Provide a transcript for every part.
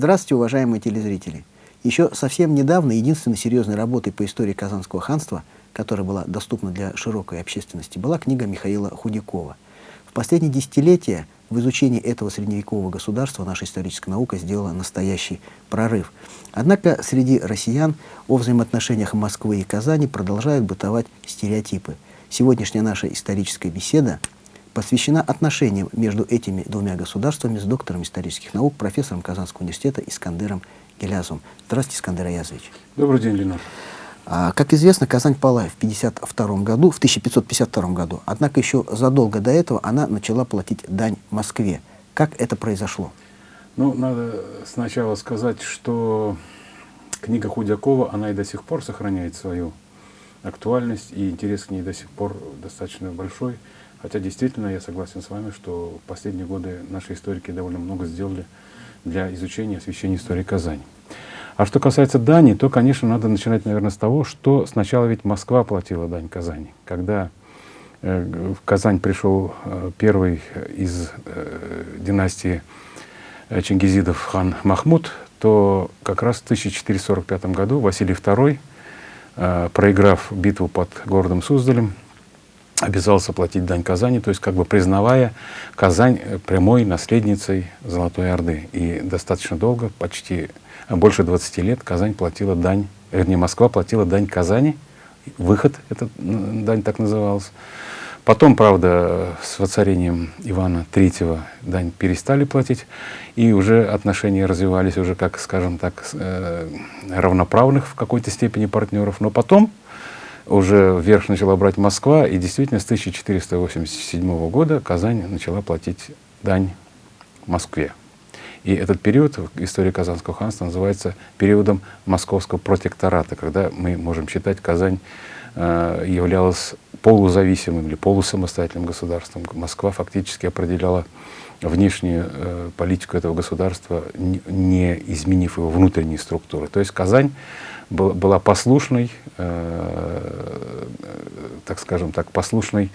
Здравствуйте, уважаемые телезрители! Еще совсем недавно единственной серьезной работой по истории Казанского ханства, которая была доступна для широкой общественности, была книга Михаила Худякова. В последние десятилетия в изучении этого средневекового государства наша историческая наука сделала настоящий прорыв. Однако среди россиян о взаимоотношениях Москвы и Казани продолжают бытовать стереотипы. Сегодняшняя наша историческая беседа посвящена отношениям между этими двумя государствами с доктором исторических наук, профессором Казанского университета Искандером Гелязовым. Здравствуйте, Искандер Аязович. Добрый день, Ленар. А, как известно, Казань пала в 52 году, в 1552 году. Однако еще задолго до этого она начала платить дань Москве. Как это произошло? Ну, надо сначала сказать, что книга Худякова, она и до сих пор сохраняет свою актуальность, и интерес к ней до сих пор достаточно большой. Хотя действительно я согласен с вами, что в последние годы наши историки довольно много сделали для изучения освещения истории Казани. А что касается дани, то, конечно, надо начинать, наверное, с того, что сначала ведь Москва платила дань Казани. Когда э, в Казань пришел э, первый из э, династии Чингизидов хан Махмуд, то как раз в 1445 году Василий II, проиграв битву под городом Суздалем, обязался платить дань Казани, то есть как бы признавая Казань э, прямой наследницей Золотой Орды. И достаточно долго, почти э, больше 20 лет, Казань платила дань, вернее, Москва платила дань Казани, выход, эта дань так называлась. Потом, правда, с воцарением Ивана III дань перестали платить, и уже отношения развивались уже, как, скажем так, э, равноправных в какой-то степени партнеров. Но потом уже вверх начала брать Москва, и действительно с 1487 года Казань начала платить дань Москве. И этот период в истории Казанского ханства называется периодом московского протектората, когда мы можем считать, Казань э, являлась полузависимым или полусамостоятельным государством. Москва фактически определяла внешнюю э, политику этого государства, не, изменив его внутренние структуры. То есть Казань была послушной, э, так скажем так, послушной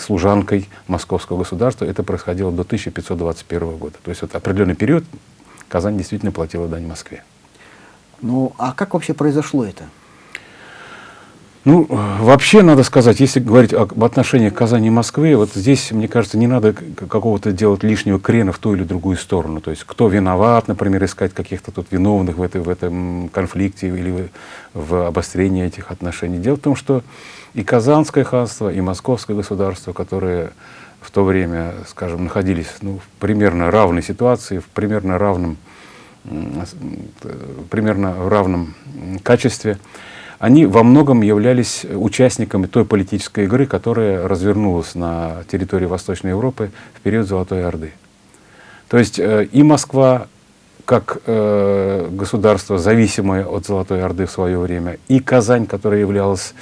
служанкой московского государства. Это происходило до 1521 года. То есть вот определенный период Казань действительно платила дань Москве. Ну, а как вообще произошло это? Ну, вообще, надо сказать, если говорить об отношениях Казани и Москвы, вот здесь, мне кажется, не надо какого-то делать лишнего крена в ту или другую сторону. То есть, кто виноват, например, искать каких-то тут виновных в, этой, в этом конфликте или в обострении этих отношений. Дело в том, что и Казанское ханство, и Московское государство, которые в то время, скажем, находились ну, в примерно равной ситуации, в примерно равном, примерно равном качестве, они во многом являлись участниками той политической игры, которая развернулась на территории Восточной Европы в период Золотой Орды. То есть э, и Москва, как э, государство, зависимое от Золотой Орды в свое время, и Казань, которая являлась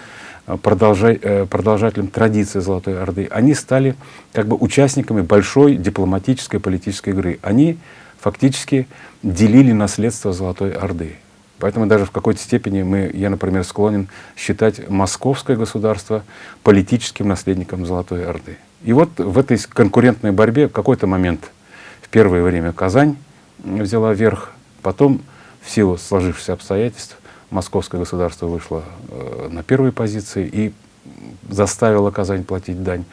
э, продолжателем традиции Золотой Орды, они стали как бы участниками большой дипломатической политической игры. Они фактически делили наследство Золотой Орды. Поэтому даже в какой-то степени мы, я, например, склонен считать московское государство политическим наследником Золотой Орды. И вот в этой конкурентной борьбе в какой-то момент, в первое время Казань взяла верх, потом в силу сложившихся обстоятельств московское государство вышло э, на первой позиции и заставило Казань платить дань.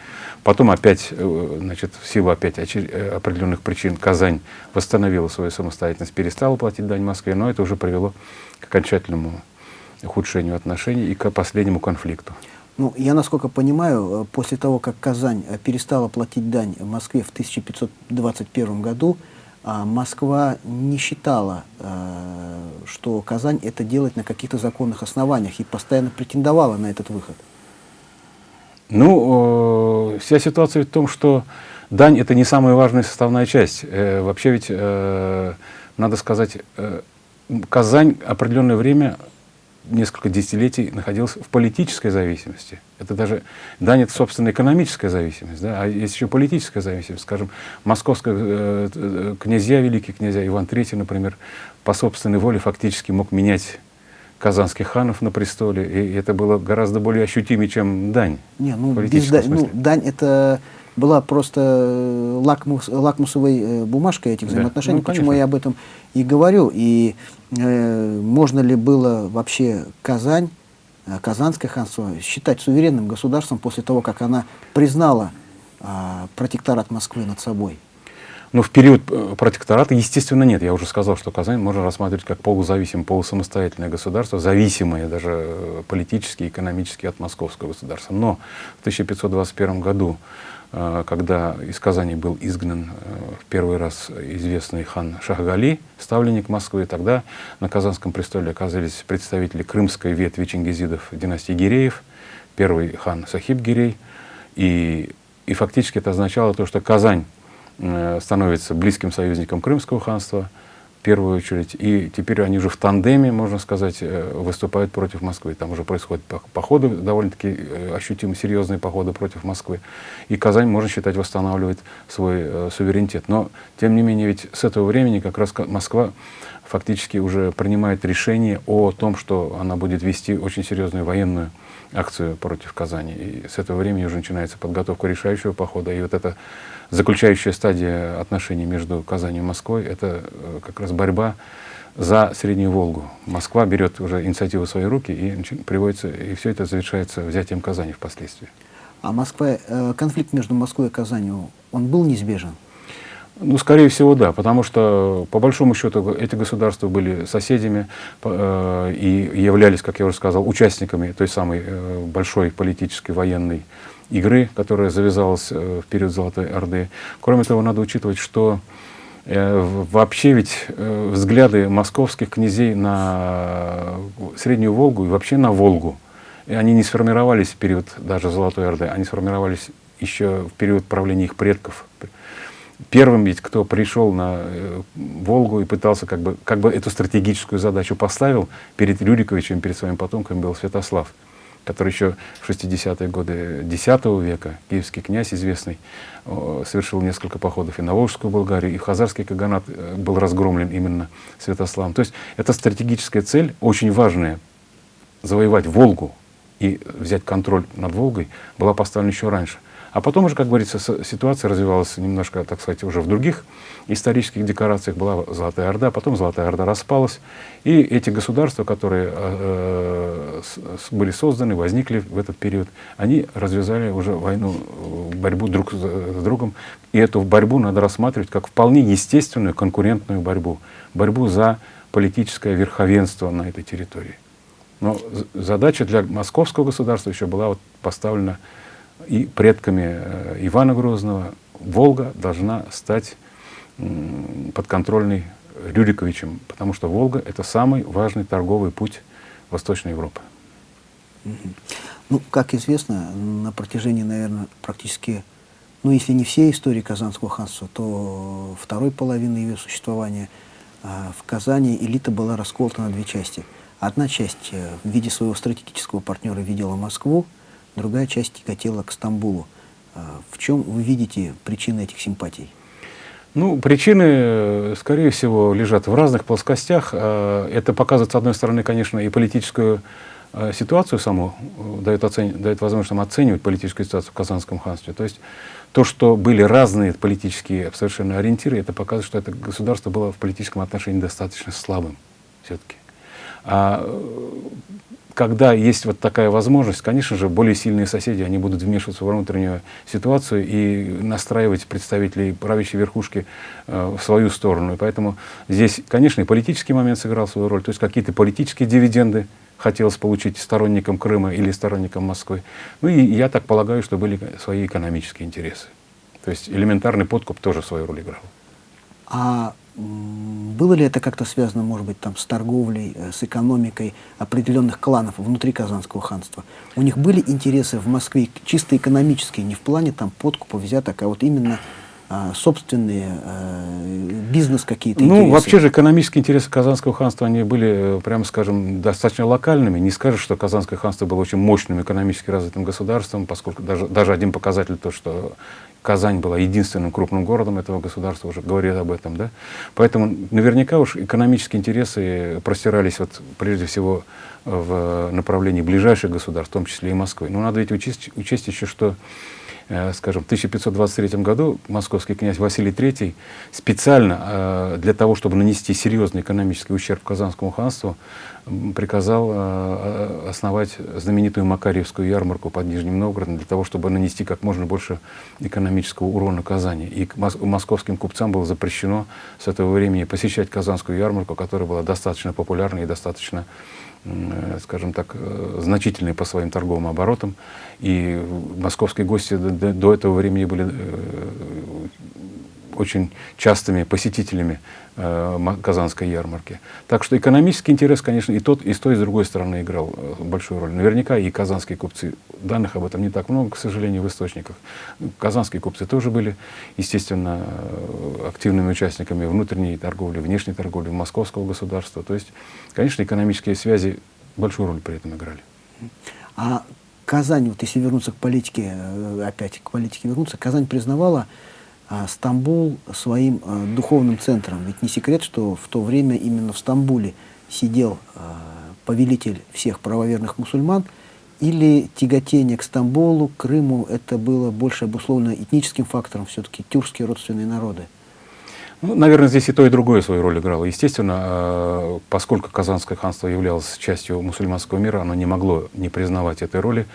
Потом опять, э, значит, в силу опять э, определенных причин Казань восстановила свою самостоятельность, перестала платить дань Москве, но это уже привело к окончательному ухудшению отношений и к последнему конфликту. Ну, я, насколько понимаю, э, после того, как Казань перестала платить дань Москве в 1521 году, а, Москва не считала, что Казань это делает на каких-то законных основаниях и постоянно претендовала на этот выход. Ну, э, вся ситуация в том, что дань – это не самая важная составная часть. Э, вообще ведь, э, надо сказать, э, Казань определенное время, несколько десятилетий, находилась в политической зависимости. Это даже, дань – это, собственно, экономическая зависимость, да? а есть еще политическая зависимость. Скажем, московская э, э князья, великие князья, Иван III, например, по собственной воле фактически мог менять казанских ханов на престоле, и это было гораздо более ощутимее, чем дань. Не, ну, без да, ну, дань это была просто э, лакмус, лакмусовой э, бумажкой этих взаимоотношений. Да. Ну, Почему я об этом и говорю. И э, можно ли было вообще Казань, э, Казанское ханство считать суверенным государством после того, как она признала э, протекторат Москвы над собой? Но в период э, протектората, естественно, нет. Я уже сказал, что Казань можно рассматривать как полузависимое, полусамостоятельное государство, зависимое даже э, политически, экономически от московского государства. Но в 1521 году, э, когда из Казани был изгнан в первый раз известный хан Шахгали, ставленник Москвы, тогда на Казанском престоле оказались представители крымской ветви чингизидов династии Гиреев, первый хан Сахиб Гирей, и, и фактически это означало то, что Казань становится близким союзником Крымского ханства, в первую очередь. И теперь они уже в тандеме, можно сказать, э, выступают против Москвы. Там уже происходят походы, довольно-таки э, ощутимо серьезные походы против Москвы. И Казань, можно считать, восстанавливает свой суверенитет. Но, тем не менее, ведь с этого времени как раз Москва фактически уже принимает решение о том, что она будет вести очень серьезную военную акцию против Казани. И с этого времени уже начинается подготовка решающего похода. И вот эта заключающая стадия отношений между Казанью и Москвой, это э, как раз борьба за Среднюю Волгу. Москва берет уже инициативу в свои руки и приводится, и все это завершается взятием Казани впоследствии. А Москва, э, конфликт между Москвой и Казанью, он был неизбежен? Ну, скорее всего, да, потому что, по большому счету, эти государства были соседями э, и являлись, как я уже сказал, участниками той самой э, большой политической военной игры, которая завязалась э, в период Золотой Орды. Кроме того, надо учитывать, что вообще ведь взгляды московских князей на Среднюю Волгу и вообще на Волгу, они не сформировались в период даже Золотой Орды, они сформировались еще в период правления их предков, первым ведь, кто пришел на э, Волгу и пытался как бы, как бы эту стратегическую задачу поставил перед Рюриковичем, перед своим потомком, был Святослав, который еще в 60-е годы X века, киевский князь известный, совершил несколько походов и на Волжскую Болгарию, и в Хазарский Каганат э, был разгромлен именно Святославом. То есть это стратегическая цель, очень важная, завоевать Волгу и взять контроль над Волгой, была поставлена еще раньше. А потом уже, как говорится, ситуация развивалась немножко, так сказать, уже в других исторических декорациях. Была Золотая Орда, потом Золотая Орда распалась. И эти государства, которые э, были созданы, возникли в этот период, они развязали уже войну, борьбу друг с другом. И эту борьбу надо рассматривать как вполне естественную конкурентную борьбу. Борьбу за политическое верховенство на этой территории. Но задача для московского государства еще была вот поставлена и предками э, Ивана Грозного, Волга должна стать подконтрольной Рюриковичем, потому что Волга — это самый важный торговый путь Восточной Европы. Ну, как известно, на протяжении, наверное, практически, ну, если не всей истории Казанского ханства, то второй половины ее существования а, в Казани элита была расколота на две части. Одна часть э, в виде своего стратегического партнера видела Москву, другая часть тяготела к Стамбулу. А, в чем вы видите причины этих симпатий? Ну, причины, скорее всего, лежат в разных плоскостях. А, это показывает, с одной стороны, конечно, и политическую а, ситуацию саму, э, дает, оцени, дает возможность нам оценивать политическую ситуацию в Казанском ханстве. То есть то, что были разные политические совершенно ориентиры, это показывает, что это государство было в политическом отношении достаточно слабым все-таки. А когда есть вот такая возможность, конечно же, более сильные соседи, они будут вмешиваться в внутреннюю ситуацию и настраивать представителей правящей верхушки э, в свою сторону. И поэтому здесь, конечно, и политический момент сыграл свою роль, то есть какие-то политические дивиденды хотелось получить сторонникам Крыма или сторонникам Москвы. Ну и я так полагаю, что были свои экономические интересы. То есть элементарный подкуп тоже свою роль играл. А было ли это как-то связано, может быть, там, с торговлей, э, с экономикой определенных кланов внутри Казанского ханства? У них были интересы в Москве чисто экономические, не в плане там, подкупа, взяток, а вот именно собственные э, бизнес какие-то Ну, интересы. вообще же экономические интересы Казанского ханства, они были, э, прямо скажем, достаточно локальными. Не скажешь, что Казанское ханство было очень мощным экономически развитым государством, поскольку даже, даже один показатель, то, что Казань была единственным крупным городом этого государства, уже говорит об этом, да. Поэтому наверняка уж экономические интересы простирались вот прежде всего в направлении ближайших государств, в том числе и Москвы. Но надо ведь учесть, учесть еще, что Э, скажем, в 1523 году московский князь Василий III специально э, для того, чтобы нанести серьезный экономический ущерб Казанскому ханству, приказал э, основать знаменитую Макарьевскую ярмарку под Нижним Новгородом для того, чтобы нанести как можно больше экономического урона Казани. И московским купцам было запрещено с этого времени посещать Казанскую ярмарку, которая была достаточно популярной и достаточно Э, скажем так, э, значительные по своим торговым оборотам. И московские гости до, до этого времени были э, очень частыми посетителями э, Казанской ярмарки. Так что экономический интерес, конечно, и тот, и с той, и с другой стороны играл э, большую роль. Наверняка и казанские купцы, данных об этом не так много, к сожалению, в источниках. Казанские купцы тоже были, естественно, активными участниками внутренней торговли, внешней торговли московского государства. То есть, конечно, экономические связи большую роль при этом играли. А Казань, вот если вернуться к политике, э, опять к политике вернуться, Казань признавала Стамбул своим а, духовным центром. Ведь не секрет, что в то время именно в Стамбуле сидел а, повелитель всех правоверных мусульман, или тяготение к Стамбулу, к Крыму, это было больше обусловлено этническим фактором, все-таки тюркские родственные народы? Ну, наверное, здесь и то, и другое свою роль играло. Естественно, поскольку Казанское ханство являлось частью мусульманского мира, оно не могло не признавать этой роли.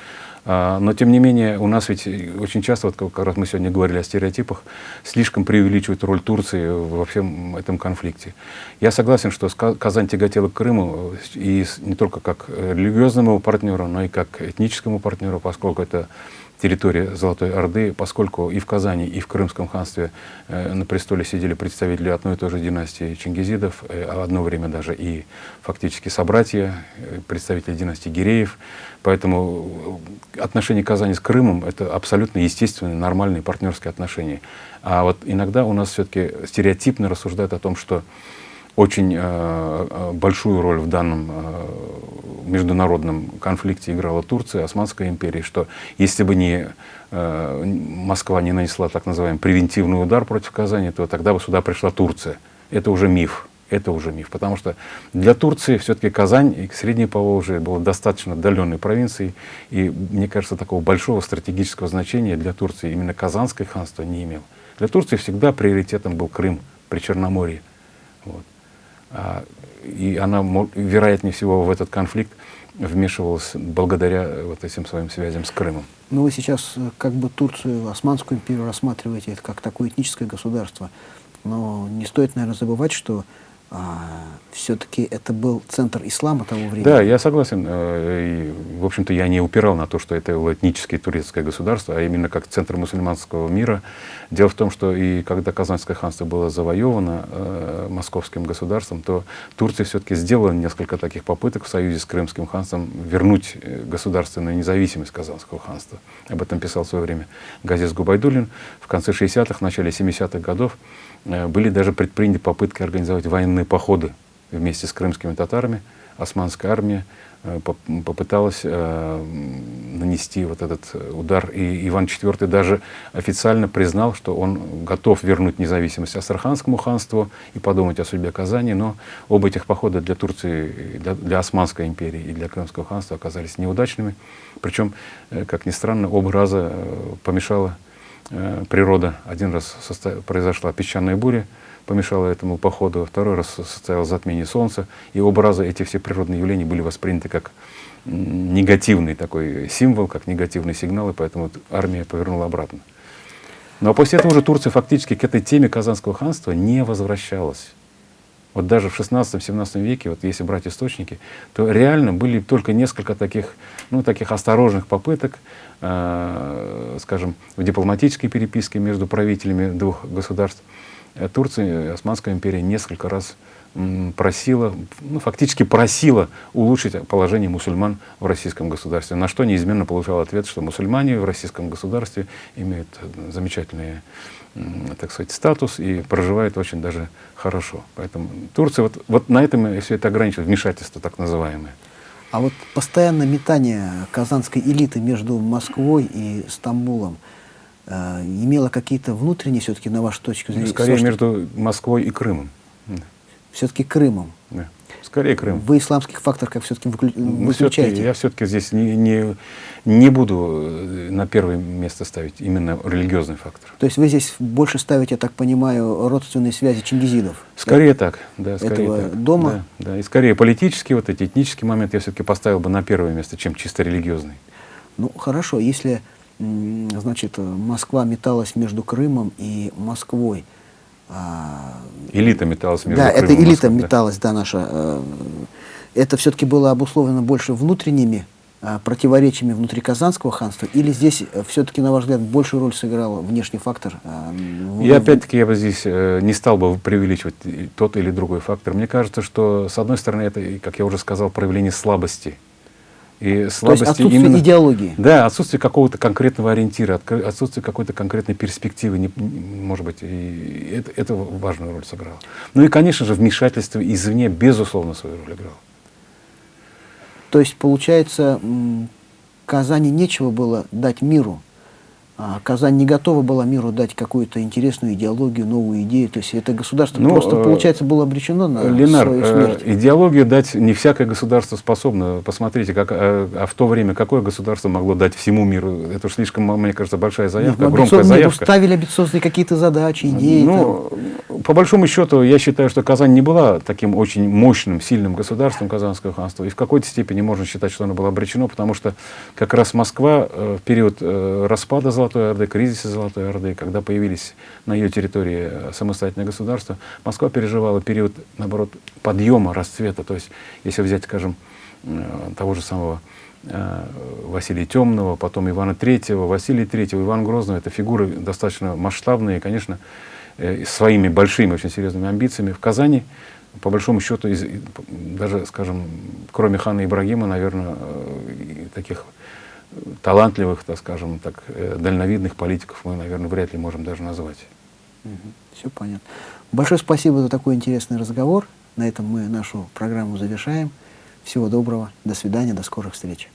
А, но, тем не менее, у нас ведь очень часто, вот как раз мы сегодня говорили о стереотипах, слишком преувеличивают роль Турции во всем этом конфликте. Я согласен, что Казань тяготела к Крыму и не только как религиозному партнеру, но и как этническому партнеру, поскольку это территории Золотой Орды, поскольку и в Казани, и в Крымском ханстве э, на престоле сидели представители одной и той же династии Чингизидов, э, а одно время даже и фактически собратья, э, представители династии Гиреев. Поэтому отношения Казани с Крымом — это абсолютно естественные, нормальные партнерские отношения. А вот иногда у нас все-таки стереотипно рассуждают о том, что очень э, э, большую роль в данном э, международном конфликте играла Турция, Османская империя, что если бы не Москва не нанесла так называемый превентивный удар против Казани, то тогда бы сюда пришла Турция. Это уже миф. Это уже миф, потому что для Турции все-таки Казань и Среднее Поволжье было достаточно отдаленной провинцией, и, мне кажется, такого большого стратегического значения для Турции именно Казанское ханство не имело. Для Турции всегда приоритетом был Крым при Черноморье. Вот. А, и она, вероятнее всего, в этот конфликт вмешивалась благодаря вот этим своим связям с Крымом. Ну, вы сейчас э, как бы Турцию, Османскую империю рассматриваете это как такое этническое государство. Но не стоит, наверное, забывать, что все-таки это был центр ислама того времени. Да, я согласен. Э, и, в общем-то, я не упирал на то, что это этническое турецкое государство, а именно как центр мусульманского мира. Дело в том, что и когда Казанское ханство было завоевано э, московским государством, то Турция все-таки сделала несколько таких попыток в союзе с Крымским ханством вернуть э, государственную независимость Казанского ханства. Об этом писал в свое время Газис Губайдулин. В конце 60-х, начале 70-х годов были даже предприняты попытки организовать военные походы вместе с крымскими татарами. Османская армия э, попыталась э, нанести вот этот удар. И Иван IV даже официально признал, что он готов вернуть независимость Астраханскому ханству и подумать о судьбе Казани. Но оба этих похода для Турции, для, для Османской империи и для Крымского ханства оказались неудачными. Причем, как ни странно, оба раза помешало Э, природа. Один раз произошла песчаная буря, помешала этому походу, второй раз состоялось затмение Солнца. И оба раза эти все природные явления были восприняты как негативный такой символ, как негативный сигнал, и поэтому армия повернула обратно. Но ну, а после этого уже Турция фактически к этой теме Казанского ханства не возвращалась. Вот даже в 16-17 веке, вот если брать источники, то реально были только несколько таких, ну, таких осторожных попыток, э, скажем, в дипломатической переписке между правителями двух государств. Э, Турция, э, Османская империя несколько раз просила, ну, фактически просила улучшить положение мусульман в российском государстве, на что неизменно получал ответ, что мусульмане в российском государстве имеют замечательные так сказать, статус и проживают очень даже хорошо. Поэтому Турция вот, вот на этом все это ограничивает, вмешательство так называемое. А вот постоянное метание казанской элиты между Москвой и Стамбулом э, имело какие-то внутренние, все-таки, на вашу точку зрения? Скорее, между Москвой и Крымом. Все-таки Крымом. Скорее Крым. Вы исламских факторов как все-таки Ну, выключаете? всё-таки- я все-таки здесь не, не, не буду э, на первое место ставить именно религиозный фактор. То есть вы здесь больше ставите, я так понимаю, родственные связи чингизидов? Скорее так, да, скорее Этого так. дома? Да, да. И скорее политический, вот эти этнический момент я все-таки поставил бы на первое место, чем чисто религиозный. Ну, хорошо, если, значит, э, Москва металась между Крымом и Москвой, Элита металась между да, Крымом это элита Москвой, да. металась, да, наша. э, Это все-таки было обусловлено больше внутренними а, противоречиями внутри Казанского ханства, или здесь все-таки, на ваш взгляд, большую роль сыграл внешний фактор? а, И опять-таки я бы здесь э, не стал бы преувеличивать тот или другой фактор. Мне кажется, что с одной стороны это, как я уже сказал, проявление слабости. И То есть слабости отсутствие именно... идеологии. Да, отсутствие какого-то конкретного ориентира, отсутствие какой-то конкретной перспективы, не- может быть, и это, это важную роль сыграло. Ну и, конечно же, вмешательство извне, безусловно, свою роль играло. То есть, получается, Казани нечего было дать миру. А Казань не готова была миру дать какую-то интересную идеологию, новую идею. То есть это государство Ну, просто, э, получается, было обречено на Ленар, свою э, смерть. идеологию дать не всякое государство способно. Посмотрите, как, э, а в то время какое государство могло дать всему миру? Это уж слишком, мне кажется, большая заявка, Нет, громкая заявка. ставили амбициозные какие-то задачи, идеи. Ну, по большому счету, я считаю, что Казань не была таким очень мощным, сильным государством Казанского ханства. И в какой-то степени можно считать, что оно было обречено, потому что как раз Москва э, в период э, распада Золотой Орды, кризиса Золотой Орды, когда появились на ее территории э, самостоятельные государства, Москва переживала период, наоборот, подъема, расцвета. То есть, если взять, скажем, того же самого Василия Темного, потом Ивана Третьего, Василия Третьего, Иван Грозного, это фигуры достаточно масштабные, конечно, своими большими, очень серьезными амбициями. В Казани, по большому счету, из- даже, скажем, кроме хана Ибрагима, наверное, э, таких э, талантливых, так скажем, так, э, дальновидных политиков мы, наверное, вряд ли можем даже назвать. Все понятно. Большое спасибо за такой интересный разговор. На этом мы нашу программу завершаем. Всего доброго. До свидания. До скорых встреч.